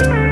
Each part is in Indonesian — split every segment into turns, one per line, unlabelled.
Bye.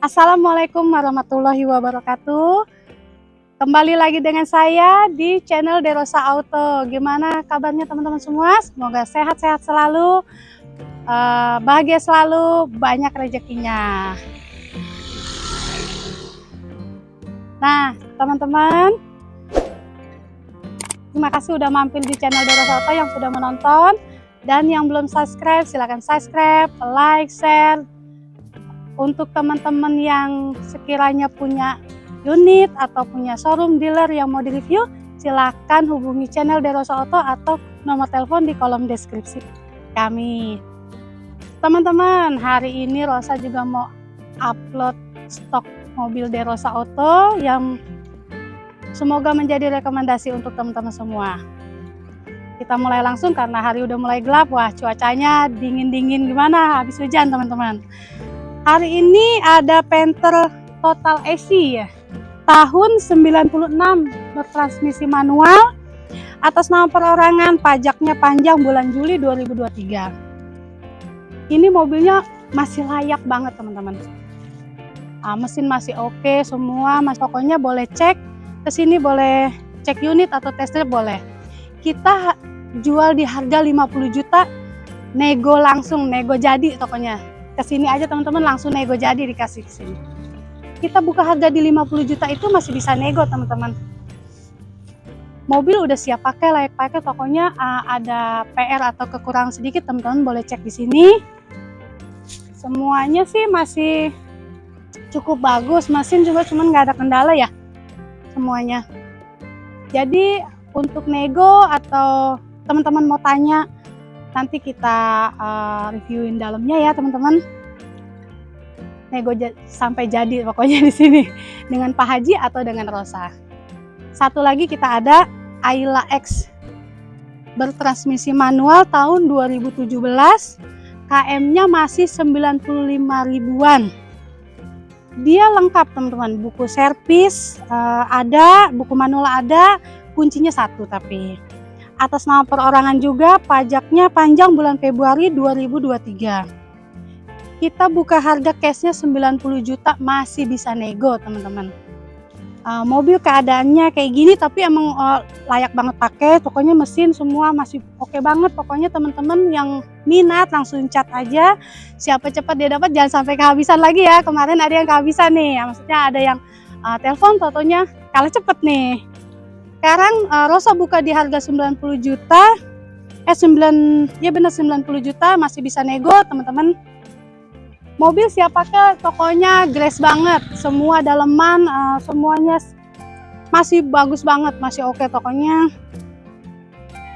Assalamualaikum warahmatullahi wabarakatuh. Kembali lagi dengan saya di channel Derosa Auto. Gimana kabarnya teman-teman semua? Semoga sehat-sehat selalu, eh, bahagia selalu, banyak rezekinya. Nah, teman-teman, terima kasih udah mampir di channel Derosa Auto yang sudah menonton. Dan yang belum subscribe, silahkan subscribe, like, share. Untuk teman-teman yang sekiranya punya unit atau punya showroom dealer yang mau direview, silahkan hubungi channel Derosa Auto atau nomor telepon di kolom deskripsi. Kami. Teman-teman, hari ini Rosa juga mau upload stok mobil Derosa Auto yang semoga menjadi rekomendasi untuk teman-teman semua. Kita mulai langsung karena hari udah mulai gelap. Wah cuacanya dingin-dingin gimana? Habis hujan teman-teman hari ini ada Panther Total AC ya. Tahun 96 bertransmisi manual atas nama perorangan pajaknya panjang bulan Juli 2023 ini mobilnya masih layak banget teman-teman. Ah, mesin masih oke okay, semua mas. Pokoknya boleh cek ke sini boleh cek unit atau tester boleh. Kita jual di harga 50 juta nego langsung nego jadi tokonya ke sini aja teman-teman langsung nego jadi dikasih ke sini kita buka harga di 50 juta itu masih bisa nego teman-teman. Mobil udah siap pakai layak pakai tokonya uh, ada PR atau kekurangan sedikit teman-teman boleh cek di sini. Semuanya sih masih cukup bagus mesin juga cuman nggak ada kendala ya semuanya. Jadi untuk nego atau teman-teman mau tanya nanti kita uh, reviewin dalamnya ya teman-teman. Nego sampai jadi pokoknya di sini. Dengan Pak Haji atau dengan Rosa. Satu lagi kita ada Ayla X. Bertransmisi manual tahun 2017 KM-nya masih 95 ribuan. Dia lengkap teman-teman. Buku servis uh, ada buku manual ada kuncinya satu tapi atas nama perorangan juga pajaknya panjang bulan Februari 2023 kita buka harga cashnya 90 juta masih bisa nego teman-teman. Uh, mobil keadaannya kayak gini tapi emang uh, layak banget pakai. Pokoknya mesin semua masih oke okay banget. Pokoknya teman-teman yang minat langsung cat aja. Siapa cepat dia dapat jangan sampai kehabisan lagi ya. Kemarin ada yang kehabisan nih. Ya, maksudnya ada yang uh, telepon totonya kalah cepet nih sekarang uh, Rosa buka di harga 90 juta. Eh 9 ya benar 90 juta masih bisa nego, teman-teman. Mobil siap pakai, tokonya grace banget. Semua daleman uh, semuanya masih bagus banget, masih oke okay, tokonya.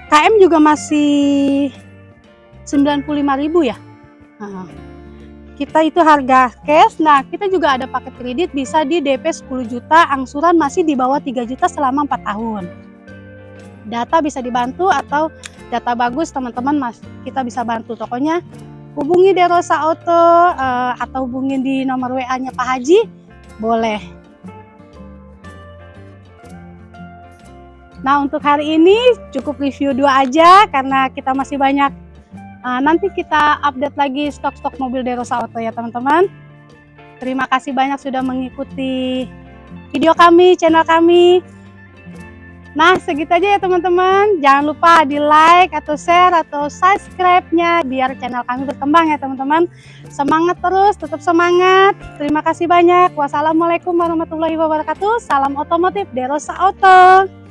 KM juga masih 95.000 ya. Uh kita itu harga cash. Nah kita juga ada paket kredit bisa di DP 10 juta angsuran masih di bawah 3 juta selama 4 tahun. Data bisa dibantu atau data bagus teman-teman mas kita bisa bantu. Tokonya hubungi Derosa Auto uh, atau hubungin di nomor WA nya Pak Haji boleh. Nah untuk hari ini cukup review dua aja karena kita masih banyak Uh, nanti kita update lagi stok-stok mobil Derosa Auto ya teman-teman. Terima kasih banyak sudah mengikuti video kami, channel kami. Nah segitu aja ya teman-teman. Jangan lupa di like atau share atau subscribe-nya biar channel kami berkembang ya teman-teman. Semangat terus, tetap semangat. Terima kasih banyak. Wassalamualaikum warahmatullahi wabarakatuh. Salam otomotif Derosa Auto.